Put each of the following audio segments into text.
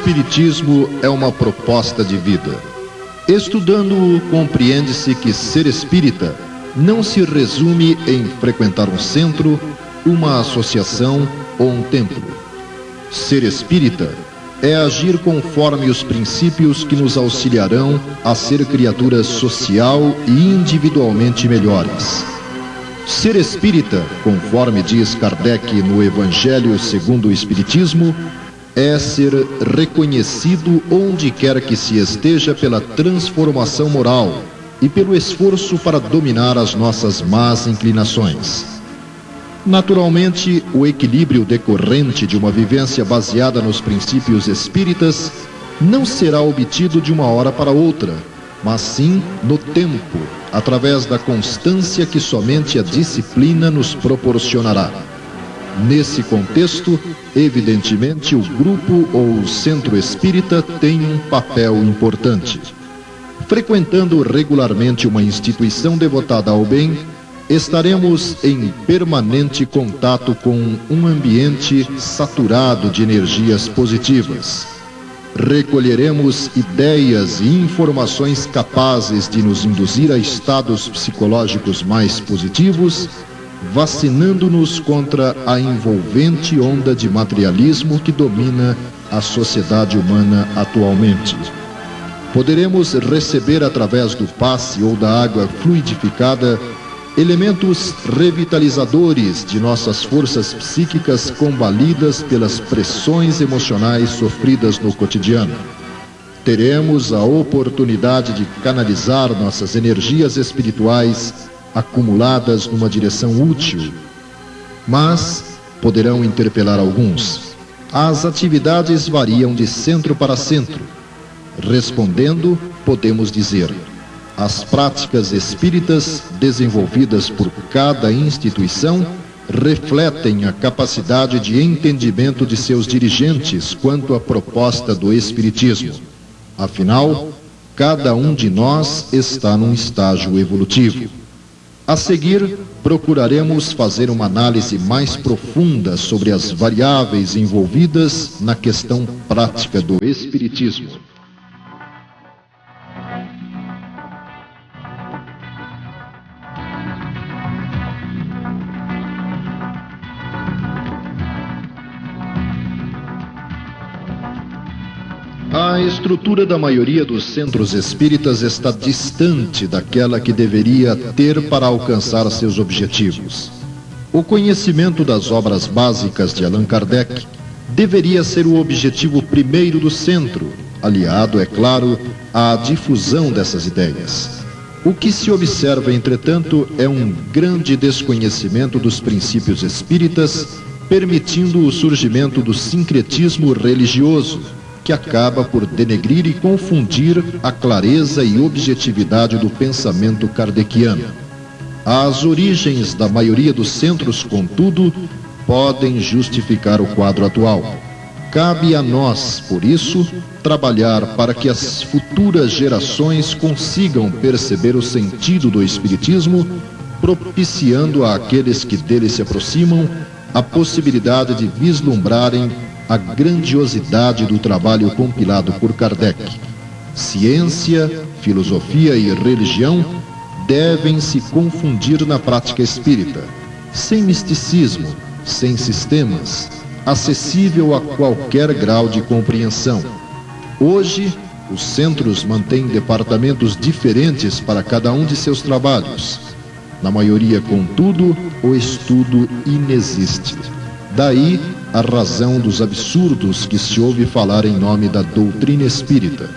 Espiritismo é uma proposta de vida. Estudando-o, compreende-se que ser espírita não se resume em frequentar um centro, uma associação ou um templo. Ser espírita é agir conforme os princípios que nos auxiliarão a ser criaturas social e individualmente melhores. Ser espírita, conforme diz Kardec no Evangelho segundo o Espiritismo, é ser reconhecido onde quer que se esteja pela transformação moral e pelo esforço para dominar as nossas más inclinações. Naturalmente, o equilíbrio decorrente de uma vivência baseada nos princípios espíritas não será obtido de uma hora para outra, mas sim no tempo, através da constância que somente a disciplina nos proporcionará. Nesse contexto, evidentemente, o grupo ou o centro espírita tem um papel importante. Frequentando regularmente uma instituição devotada ao bem, estaremos em permanente contato com um ambiente saturado de energias positivas. Recolheremos ideias e informações capazes de nos induzir a estados psicológicos mais positivos vacinando-nos contra a envolvente onda de materialismo que domina a sociedade humana atualmente. Poderemos receber através do passe ou da água fluidificada elementos revitalizadores de nossas forças psíquicas combalidas pelas pressões emocionais sofridas no cotidiano. Teremos a oportunidade de canalizar nossas energias espirituais acumuladas numa direção útil, mas poderão interpelar alguns. As atividades variam de centro para centro. Respondendo, podemos dizer: as práticas espíritas desenvolvidas por cada instituição refletem a capacidade de entendimento de seus dirigentes quanto à proposta do Espiritismo. Afinal, cada um de nós está num estágio evolutivo. A seguir, procuraremos fazer uma análise mais profunda sobre as variáveis envolvidas na questão prática do Espiritismo. A estrutura da maioria dos centros espíritas está distante daquela que deveria ter para alcançar seus objetivos. O conhecimento das obras básicas de Allan Kardec deveria ser o objetivo primeiro do centro, aliado, é claro, à difusão dessas ideias. O que se observa, entretanto, é um grande desconhecimento dos princípios espíritas, permitindo o surgimento do sincretismo religioso que acaba por denegrir e confundir a clareza e objetividade do pensamento kardeciano. As origens da maioria dos centros, contudo, podem justificar o quadro atual. Cabe a nós, por isso, trabalhar para que as futuras gerações consigam perceber o sentido do Espiritismo, propiciando àqueles que dele se aproximam a possibilidade de vislumbrarem a grandiosidade do trabalho compilado por Kardec. Ciência, filosofia e religião devem se confundir na prática espírita, sem misticismo, sem sistemas, acessível a qualquer grau de compreensão. Hoje, os centros mantêm departamentos diferentes para cada um de seus trabalhos. Na maioria, contudo, o estudo inexiste. Daí a razão dos absurdos que se ouve falar em nome da doutrina espírita.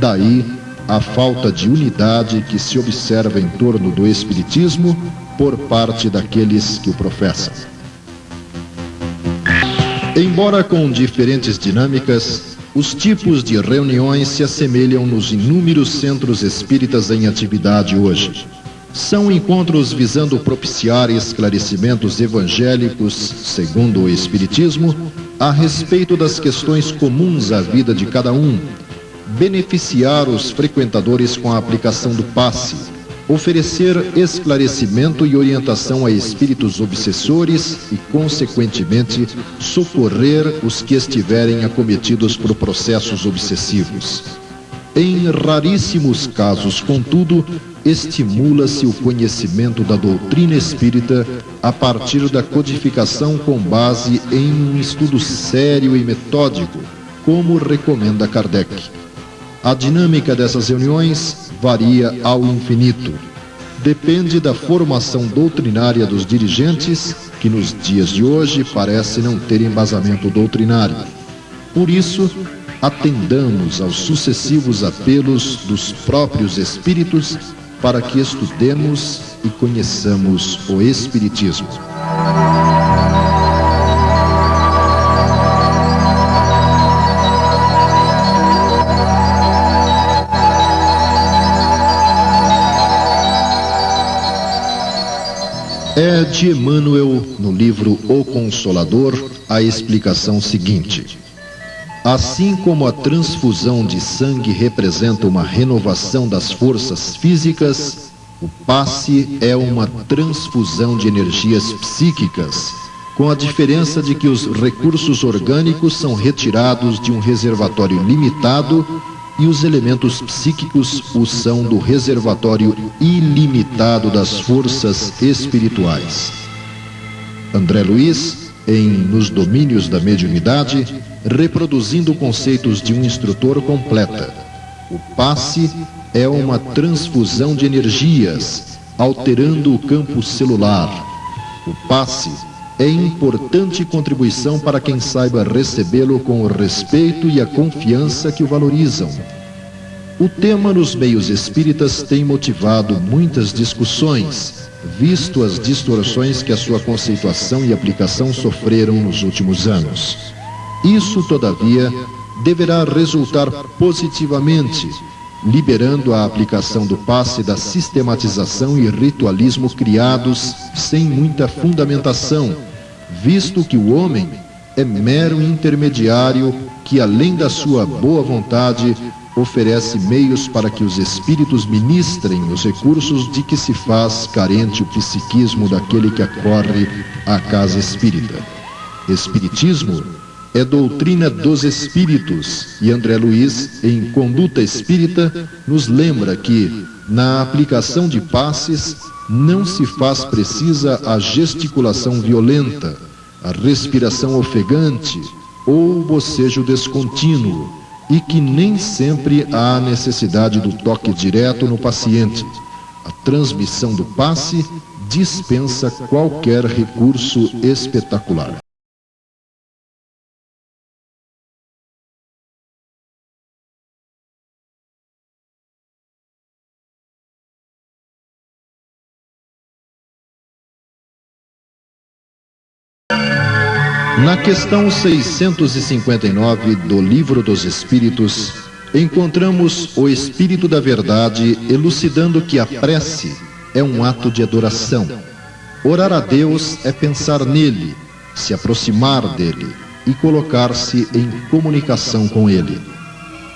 Daí a falta de unidade que se observa em torno do Espiritismo por parte daqueles que o professam. Embora com diferentes dinâmicas, os tipos de reuniões se assemelham nos inúmeros centros espíritas em atividade hoje. São encontros visando propiciar esclarecimentos evangélicos, segundo o Espiritismo, a respeito das questões comuns à vida de cada um, beneficiar os frequentadores com a aplicação do passe, oferecer esclarecimento e orientação a espíritos obsessores e, consequentemente, socorrer os que estiverem acometidos por processos obsessivos. Em raríssimos casos, contudo, estimula-se o conhecimento da doutrina espírita a partir da codificação com base em um estudo sério e metódico, como recomenda Kardec. A dinâmica dessas reuniões varia ao infinito. Depende da formação doutrinária dos dirigentes, que nos dias de hoje parece não ter embasamento doutrinário. Por isso, atendamos aos sucessivos apelos dos próprios espíritos para que estudemos e conheçamos o Espiritismo. É de Emmanuel, no livro O Consolador, a explicação seguinte. Assim como a transfusão de sangue representa uma renovação das forças físicas, o passe é uma transfusão de energias psíquicas, com a diferença de que os recursos orgânicos são retirados de um reservatório limitado e os elementos psíquicos o são do reservatório ilimitado das forças espirituais. André Luiz, em Nos Domínios da Mediunidade, reproduzindo conceitos de um instrutor completa. O passe é uma transfusão de energias, alterando o campo celular. O passe é importante contribuição para quem saiba recebê-lo com o respeito e a confiança que o valorizam. O tema nos meios espíritas tem motivado muitas discussões, visto as distorções que a sua conceituação e aplicação sofreram nos últimos anos. Isso, todavia, deverá resultar positivamente, liberando a aplicação do passe da sistematização e ritualismo criados sem muita fundamentação, visto que o homem é mero intermediário que, além da sua boa vontade, oferece meios para que os espíritos ministrem os recursos de que se faz carente o psiquismo daquele que acorre à casa espírita. Espiritismo é doutrina dos espíritos, e André Luiz, em Conduta Espírita, nos lembra que, na aplicação de passes, não se faz precisa a gesticulação violenta, a respiração ofegante ou o bocejo descontínuo, e que nem sempre há necessidade do toque direto no paciente. A transmissão do passe dispensa qualquer recurso espetacular. Na questão 659 do Livro dos Espíritos, encontramos o Espírito da Verdade elucidando que a prece é um ato de adoração. Orar a Deus é pensar nele, se aproximar dele e colocar-se em comunicação com ele.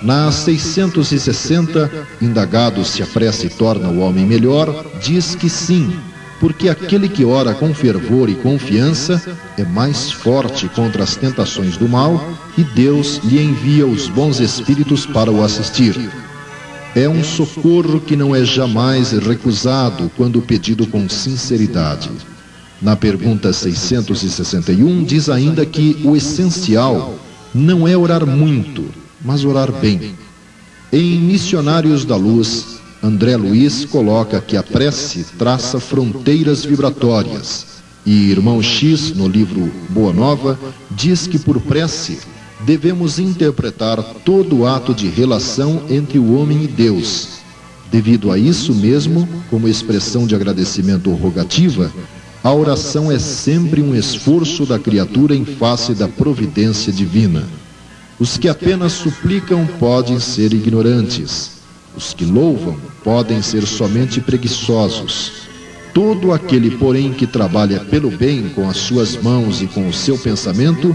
Na 660, indagado se a prece torna o homem melhor, diz que sim, porque aquele que ora com fervor e confiança é mais forte contra as tentações do mal e Deus lhe envia os bons espíritos para o assistir. É um socorro que não é jamais recusado quando pedido com sinceridade. Na pergunta 661, diz ainda que o essencial não é orar muito, mas orar bem. Em Missionários da Luz, André Luiz coloca que a prece traça fronteiras vibratórias. E irmão X, no livro Boa Nova, diz que por prece devemos interpretar todo o ato de relação entre o homem e Deus. Devido a isso mesmo, como expressão de agradecimento rogativa, a oração é sempre um esforço da criatura em face da providência divina. Os que apenas suplicam podem ser ignorantes os que louvam podem ser somente preguiçosos. Todo aquele, porém, que trabalha pelo bem com as suas mãos e com o seu pensamento,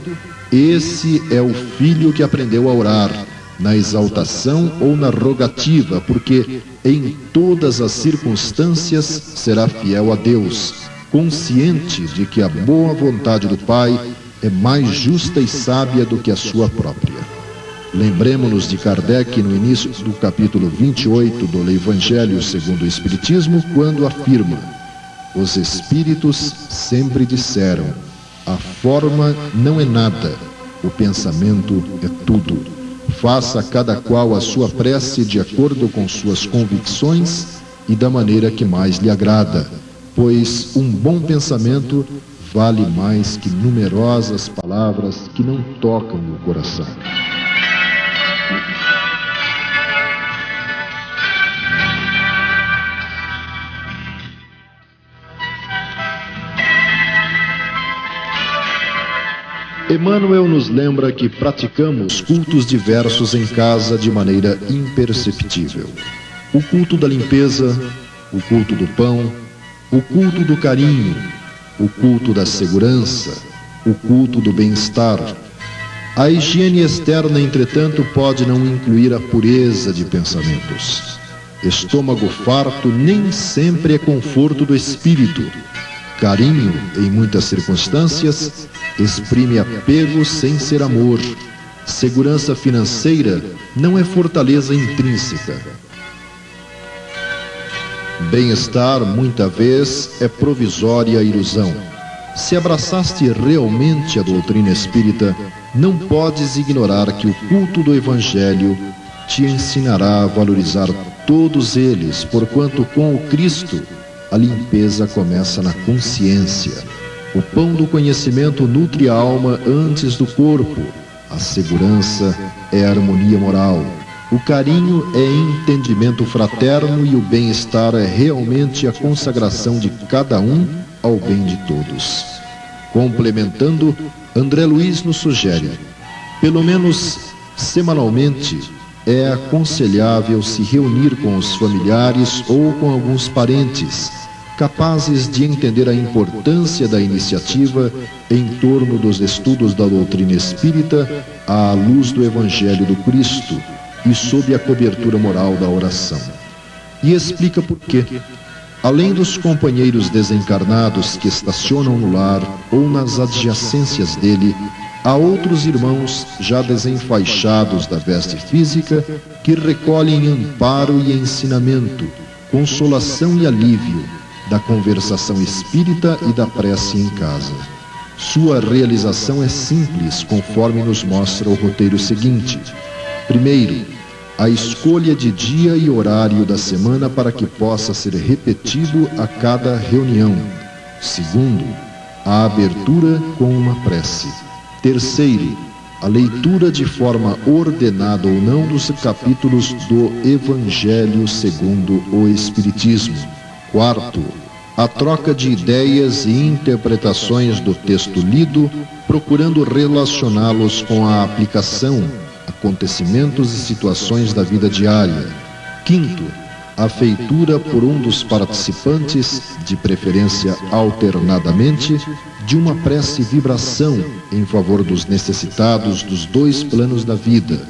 esse é o filho que aprendeu a orar, na exaltação ou na rogativa, porque em todas as circunstâncias será fiel a Deus, consciente de que a boa vontade do Pai é mais justa e sábia do que a sua própria. Lembremos-nos de Kardec no início do capítulo 28 do Evangelho segundo o Espiritismo, quando afirma: Os Espíritos sempre disseram, a forma não é nada, o pensamento é tudo. Faça cada qual a sua prece de acordo com suas convicções e da maneira que mais lhe agrada, pois um bom pensamento vale mais que numerosas palavras que não tocam o coração. Emmanuel nos lembra que praticamos cultos diversos em casa de maneira imperceptível. O culto da limpeza, o culto do pão, o culto do carinho, o culto da segurança, o culto do bem-estar. A higiene externa, entretanto, pode não incluir a pureza de pensamentos. Estômago farto nem sempre é conforto do espírito. Carinho, em muitas circunstâncias, exprime apego sem ser amor. Segurança financeira não é fortaleza intrínseca. Bem-estar, muita vez, é provisória ilusão. Se abraçaste realmente a doutrina espírita, não podes ignorar que o culto do Evangelho te ensinará a valorizar todos eles, porquanto com o Cristo a limpeza começa na consciência. O pão do conhecimento nutre a alma antes do corpo. A segurança é harmonia moral. O carinho é entendimento fraterno e o bem-estar é realmente a consagração de cada um ao bem de todos. Complementando, André Luiz nos sugere: pelo menos semanalmente, é aconselhável se reunir com os familiares ou com alguns parentes capazes de entender a importância da iniciativa em torno dos estudos da doutrina espírita à luz do Evangelho do Cristo e sob a cobertura moral da oração. E explica por quê. Além dos companheiros desencarnados que estacionam no lar ou nas adjacências dele, há outros irmãos já desenfaixados da veste física que recolhem amparo e ensinamento, consolação e alívio da conversação espírita e da prece em casa. Sua realização é simples, conforme nos mostra o roteiro seguinte. Primeiro, a escolha de dia e horário da semana para que possa ser repetido a cada reunião. Segundo, a abertura com uma prece. Terceiro, a leitura de forma ordenada ou não dos capítulos do Evangelho segundo o Espiritismo. Quarto, a troca de ideias e interpretações do texto lido, procurando relacioná-los com a aplicação, acontecimentos e situações da vida diária. Quinto, a feitura por um dos participantes, de preferência alternadamente, de uma prece vibração em favor dos necessitados dos dois planos da vida.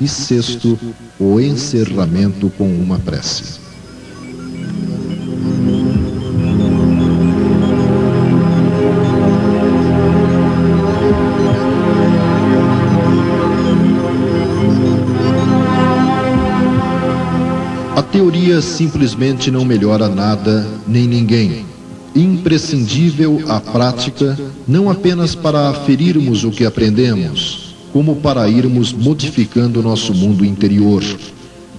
E sexto, o encerramento com uma prece. Teoria simplesmente não melhora nada nem ninguém. Imprescindível a prática, não apenas para aferirmos o que aprendemos, como para irmos modificando nosso mundo interior.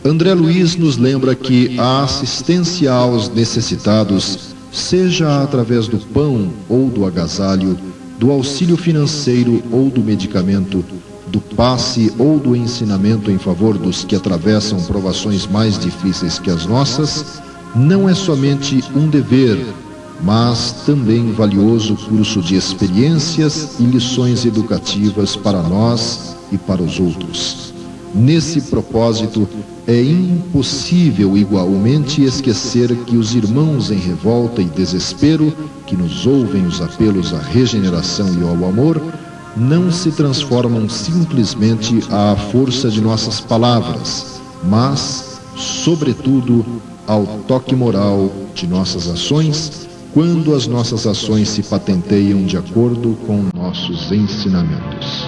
André Luiz nos lembra que a assistência aos necessitados, seja através do pão ou do agasalho, do auxílio financeiro ou do medicamento, do passe ou do ensinamento em favor dos que atravessam provações mais difíceis que as nossas, não é somente um dever, mas também valioso curso de experiências e lições educativas para nós e para os outros. Nesse propósito, é impossível igualmente esquecer que os irmãos em revolta e desespero, que nos ouvem os apelos à regeneração e ao amor, não se transformam simplesmente à força de nossas palavras, mas, sobretudo, ao toque moral de nossas ações, quando as nossas ações se patenteiam de acordo com nossos ensinamentos.